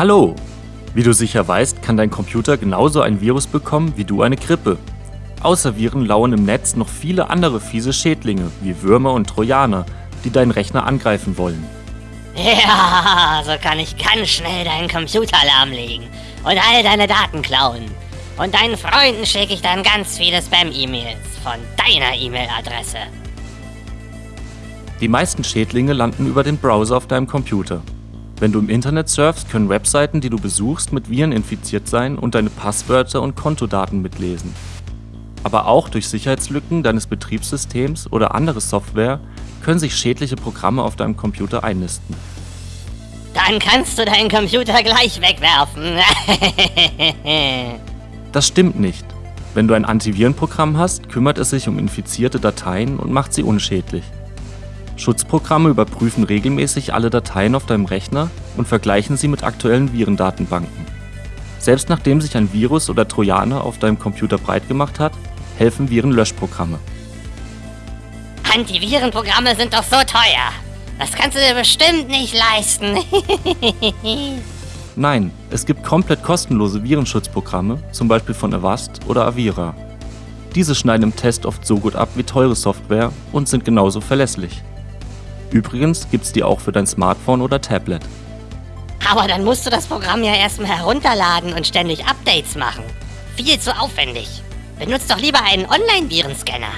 Hallo! Wie du sicher weißt, kann dein Computer genauso ein Virus bekommen wie du eine Grippe. Außer Viren lauern im Netz noch viele andere fiese Schädlinge wie Würmer und Trojaner, die deinen Rechner angreifen wollen. Ja, so kann ich ganz schnell deinen Computer lahmlegen und all deine Daten klauen. Und deinen Freunden schicke ich dann ganz viele Spam-E-Mails von deiner E-Mail-Adresse. Die meisten Schädlinge landen über den Browser auf deinem Computer. Wenn du im Internet surfst, können Webseiten, die du besuchst, mit Viren infiziert sein und deine Passwörter und Kontodaten mitlesen. Aber auch durch Sicherheitslücken deines Betriebssystems oder andere Software können sich schädliche Programme auf deinem Computer einnisten. Dann kannst du deinen Computer gleich wegwerfen. das stimmt nicht. Wenn du ein Antivirenprogramm hast, kümmert es sich um infizierte Dateien und macht sie unschädlich. Schutzprogramme überprüfen regelmäßig alle Dateien auf deinem Rechner und vergleichen sie mit aktuellen Virendatenbanken. Selbst nachdem sich ein Virus oder Trojaner auf deinem Computer breit gemacht hat, helfen Virenlöschprogramme. Antivirenprogramme sind doch so teuer. Das kannst du dir bestimmt nicht leisten. Nein, es gibt komplett kostenlose Virenschutzprogramme, zum Beispiel von Avast oder Avira. Diese schneiden im Test oft so gut ab wie teure Software und sind genauso verlässlich. Übrigens gibt's die auch für dein Smartphone oder Tablet. Aber dann musst du das Programm ja erstmal herunterladen und ständig Updates machen. Viel zu aufwendig. Benutzt doch lieber einen Online-Virenscanner.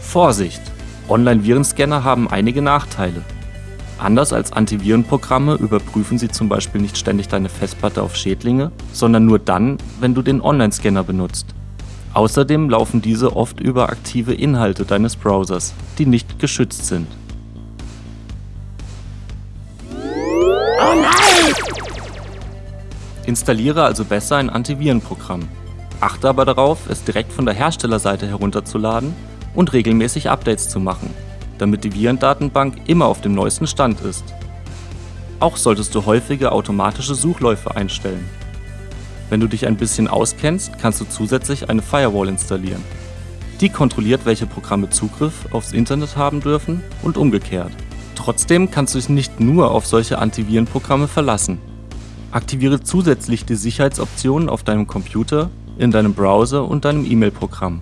Vorsicht! Online-Virenscanner haben einige Nachteile. Anders als Antivirenprogramme überprüfen sie zum Beispiel nicht ständig deine Festplatte auf Schädlinge, sondern nur dann, wenn du den Online-Scanner benutzt. Außerdem laufen diese oft über aktive Inhalte deines Browsers, die nicht geschützt sind. Oh nein! Installiere also besser ein Antivirenprogramm. Achte aber darauf, es direkt von der Herstellerseite herunterzuladen und regelmäßig Updates zu machen, damit die Virendatenbank immer auf dem neuesten Stand ist. Auch solltest du häufige automatische Suchläufe einstellen. Wenn du dich ein bisschen auskennst, kannst du zusätzlich eine Firewall installieren. Die kontrolliert, welche Programme Zugriff aufs Internet haben dürfen und umgekehrt. Trotzdem kannst du dich nicht nur auf solche Antivirenprogramme verlassen. Aktiviere zusätzlich die Sicherheitsoptionen auf deinem Computer, in deinem Browser und deinem E-Mail-Programm.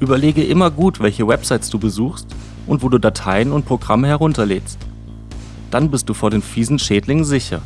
Überlege immer gut, welche Websites du besuchst und wo du Dateien und Programme herunterlädst. Dann bist du vor den fiesen Schädlingen sicher.